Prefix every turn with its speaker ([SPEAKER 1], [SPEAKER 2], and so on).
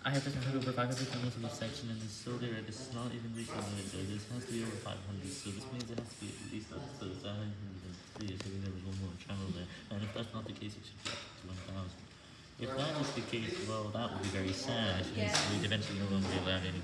[SPEAKER 1] I have to had over 500 channels in this section, and this still there. This is not even reaching the so This has to be over 500, so this means it has to be at least up to 703, assuming there was one more channel there. And if that's not the case, it should be up to 1000. If that is the case, well, that would be very sad, since we'd eventually no longer be allowed any.